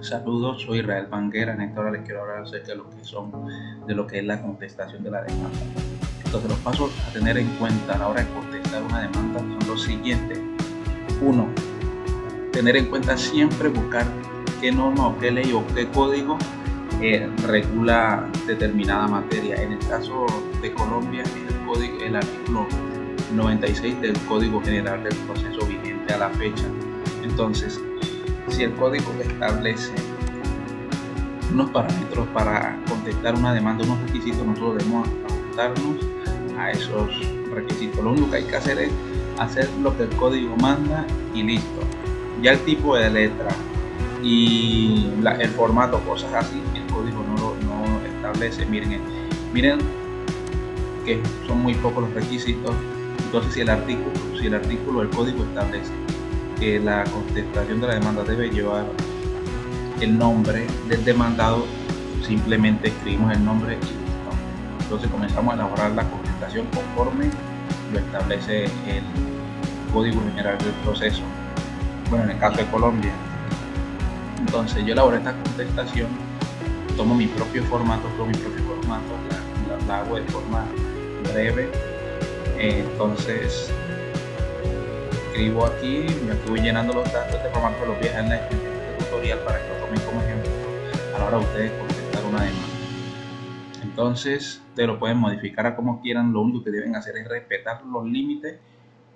Saludos, soy Israel Banguera. En esta hora les quiero hablar acerca de lo que son, de lo que es la contestación de la demanda. Entonces, los pasos a tener en cuenta a la hora de contestar una demanda son los siguientes. Uno, tener en cuenta siempre buscar qué norma o qué ley o qué código eh, regula determinada materia. En el caso de Colombia, el, código, el artículo 96 del Código General del Proceso vigente a la fecha. Entonces, si el código establece unos parámetros para contestar una demanda, unos requisitos, nosotros debemos ajustarnos a esos requisitos. Lo único que hay que hacer es hacer lo que el código manda y listo. Ya el tipo de letra y el formato, cosas así, el código no no establece. Miren, miren que son muy pocos los requisitos. Entonces, si el artículo, si el artículo, el código establece que la contestación de la demanda debe llevar el nombre del demandado, simplemente escribimos el nombre. Entonces comenzamos a elaborar la contestación conforme lo establece el Código General del Proceso. Bueno, en el caso de Colombia. Entonces yo elaboro esta contestación, tomo mi propio formato, tomo mi propio formato, la, hago de forma breve. entonces escribo aquí, me estoy llenando los datos, este formato los voy en este tutorial para que lo tomen como ejemplo a la hora de ustedes contestar una demanda. Entonces, te lo pueden modificar a como quieran, lo único que deben hacer es respetar los límites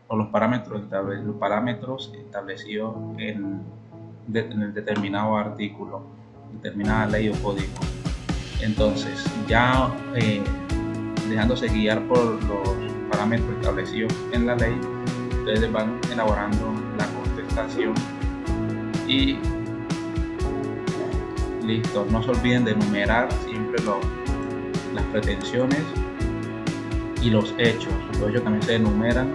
o los parámetros, los parámetros establecidos en, el determinado artículo, determinada ley o código. Entonces, ya eh, dejándose guiar por los parámetros establecidos en la ley, ustedes van elaborando la contestación. Y listo no se olviden de enumerar siempre las pretensiones y los hechos. Los hechos también se enumeran.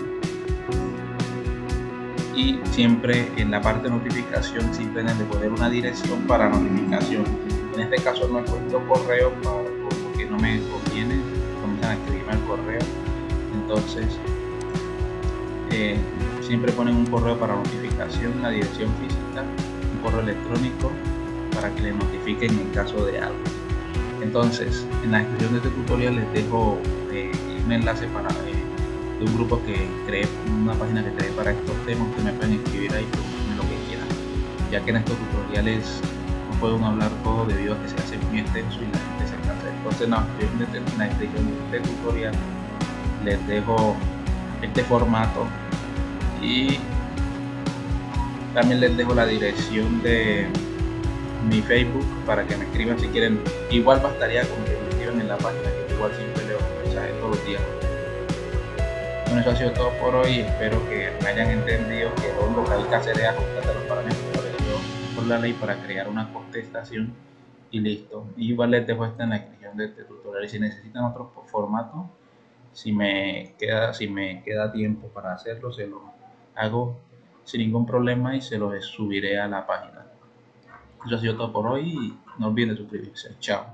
Y siempre en la parte de notificación siempre deben de poner una dirección para notificación. En este caso no he puesto correo porque no me conviene comienzan a escribirme el correo. Entonces siempre ponen un correo para notificación, una dirección física, un correo electrónico para que les notifiquen en caso de algo. Entonces, en la descripción de este tutorial les dejo eh, un enlace para eh, de un grupo que creé, una página que creé para estos temas, que me pueden escribir ahí lo que quieran, ya que en estos tutoriales no puedo hablar todo debido a que se hace muy extenso y la gente se cansa. Entonces, en la descripción de este tutorial les dejo este formato y también les dejo la dirección de mi Facebook para que me escriban si quieren. Igual bastaría con que me escriban en la página, que igual siempre leo mensajes todos los días. Bueno, eso ha sido todo por hoy. Espero que me hayan entendido que lo único que hay que hacer ajustar los parámetros por la ley para crear una contestación y listo. igual les dejo esta en la descripción de este tutorial. Y si necesitan otro formato, si me queda, si me queda tiempo para hacerlo, se lo hago sin ningún problema y se lo subiré a la página. Eso ha sido todo por hoy y no olviden suscribirse. Chao.